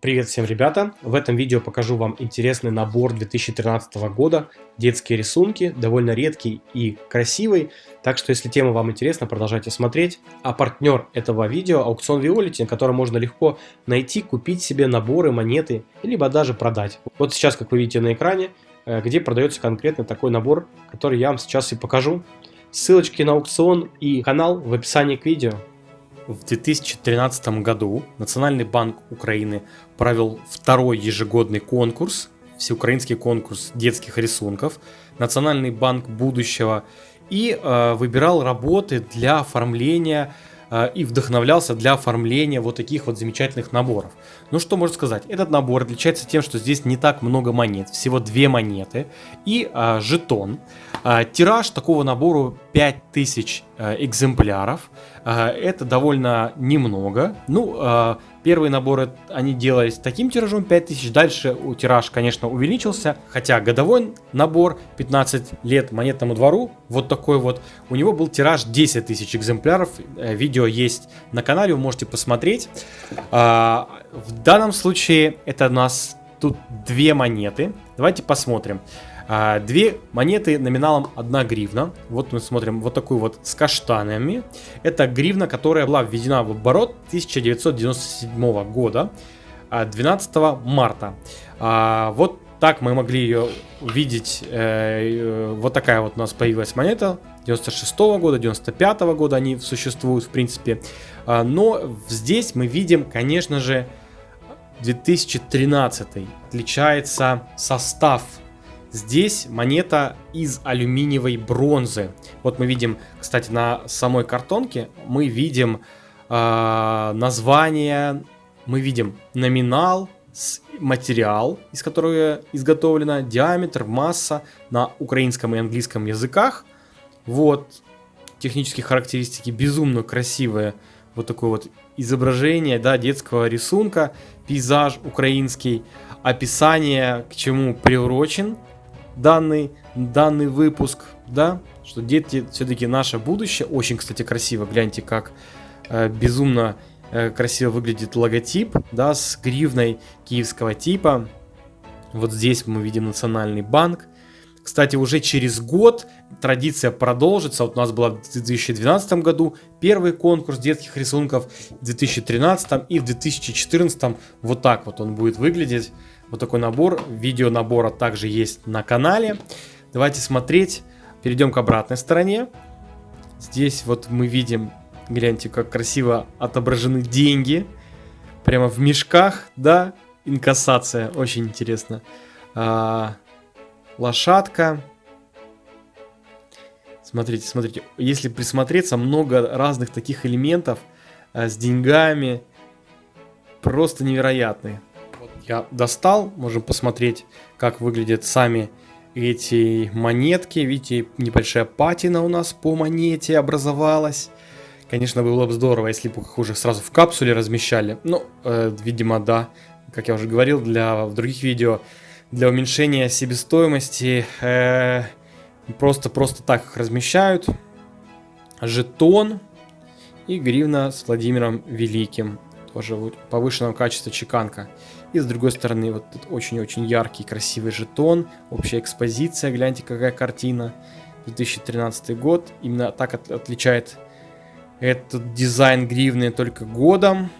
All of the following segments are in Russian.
Привет всем, ребята! В этом видео покажу вам интересный набор 2013 года. Детские рисунки, довольно редкий и красивый. Так что, если тема вам интересна, продолжайте смотреть. А партнер этого видео – аукцион Violet, на котором можно легко найти, купить себе наборы, монеты, либо даже продать. Вот сейчас, как вы видите на экране, э, где продается конкретно такой набор, который я вам сейчас и покажу. Ссылочки на аукцион и канал в описании к видео. В 2013 году Национальный банк Украины провел второй ежегодный конкурс, всеукраинский конкурс детских рисунков, Национальный банк будущего, и э, выбирал работы для оформления э, и вдохновлялся для оформления вот таких вот замечательных наборов. Ну что можно сказать, этот набор отличается тем, что здесь не так много монет, всего две монеты и э, жетон. Э, тираж такого набора 5000 э, экземпляров. Э, это довольно немного. Ну, э, первые наборы они делались таким тиражом 5000, дальше тираж, конечно, увеличился. Хотя годовой набор 15 лет монетному двору, вот такой вот, у него был тираж 10 тысяч экземпляров. Видео есть на канале, вы можете посмотреть. В данном случае это у нас тут две монеты. Давайте посмотрим. А, две монеты номиналом 1 гривна. Вот мы смотрим вот такую вот с каштанами. Это гривна, которая была введена в оборот 1997 года, 12 а, марта. А, вот так мы могли ее увидеть. Э, э, вот такая вот у нас появилась монета. 96 -го года, 95 -го года они существуют в принципе. Но здесь мы видим, конечно же, 2013 отличается состав Здесь монета из алюминиевой бронзы. Вот мы видим, кстати, на самой картонке мы видим э, название, мы видим номинал, материал, из которого изготовлена, диаметр, масса на украинском и английском языках. Вот технические характеристики безумно красивые. Вот такое вот изображение да, детского рисунка, пейзаж украинский, описание, к чему приурочен данный, данный выпуск, да, что дети все-таки наше будущее. Очень, кстати, красиво, гляньте, как э, безумно э, красиво выглядит логотип, да, с гривной киевского типа. Вот здесь мы видим Национальный банк. Кстати, уже через год традиция продолжится. Вот у нас была в 2012 году первый конкурс детских рисунков, в 2013 и в 2014 вот так вот он будет выглядеть. Вот такой набор. Видео набора также есть на канале. Давайте смотреть. Перейдем к обратной стороне. Здесь вот мы видим, гляньте, как красиво отображены деньги. Прямо в мешках, да, инкассация, очень интересно. А, лошадка. Смотрите, смотрите, если присмотреться, много разных таких элементов а, с деньгами. Просто невероятные я достал. Можем посмотреть, как выглядят сами эти монетки. Видите, небольшая патина у нас по монете образовалась. Конечно, было бы здорово, если бы их уже сразу в капсуле размещали. Ну, э, видимо, да. Как я уже говорил для, в других видео, для уменьшения себестоимости э, просто-просто так их размещают. Жетон и гривна с Владимиром Великим. Тоже повышенного качества чеканка. И с другой стороны, вот тут очень-очень яркий, красивый жетон. Общая экспозиция, гляньте, какая картина. 2013 год. Именно так от, отличает этот дизайн гривны только годом.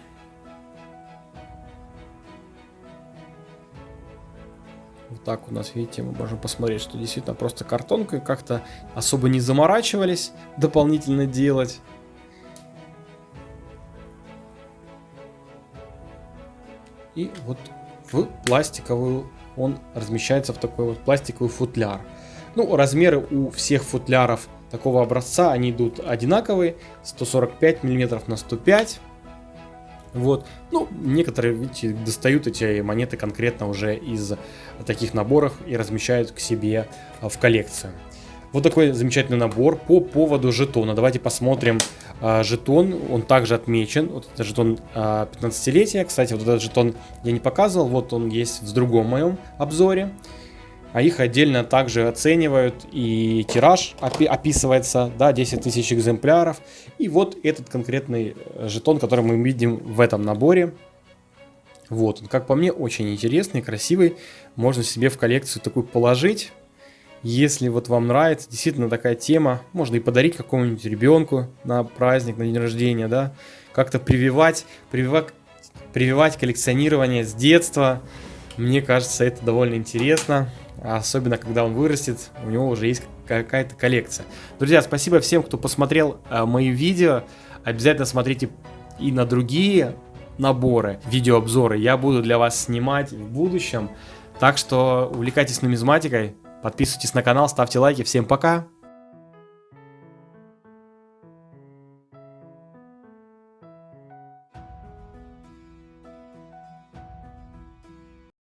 Вот так у нас, видите, мы можем посмотреть, что действительно просто картонкой как-то особо не заморачивались дополнительно делать. И вот в пластиковую он размещается в такой вот пластиковый футляр. Ну, размеры у всех футляров такого образца, они идут одинаковые, 145 мм на 105 вот. Ну, некоторые, видите, достают эти монеты конкретно уже из таких наборов и размещают к себе в коллекцию. Вот такой замечательный набор по поводу жетона. Давайте посмотрим а, жетон. Он также отмечен. Вот это жетон а, 15-летия. Кстати, вот этот жетон я не показывал. Вот он есть в другом моем обзоре. А их отдельно также оценивают. И тираж опи описывается. Да, 10 тысяч экземпляров. И вот этот конкретный жетон, который мы видим в этом наборе. Вот, он, как по мне, очень интересный, красивый. Можно себе в коллекцию такую положить. Если вот вам нравится действительно такая тема, можно и подарить какому-нибудь ребенку на праздник, на день рождения, да, как-то прививать, прививать, прививать коллекционирование с детства. Мне кажется, это довольно интересно, особенно когда он вырастет, у него уже есть какая-то коллекция. Друзья, спасибо всем, кто посмотрел э, мои видео. Обязательно смотрите и на другие наборы, видеообзоры я буду для вас снимать в будущем. Так что увлекайтесь нумизматикой, подписывайтесь на канал, ставьте лайки. Всем пока!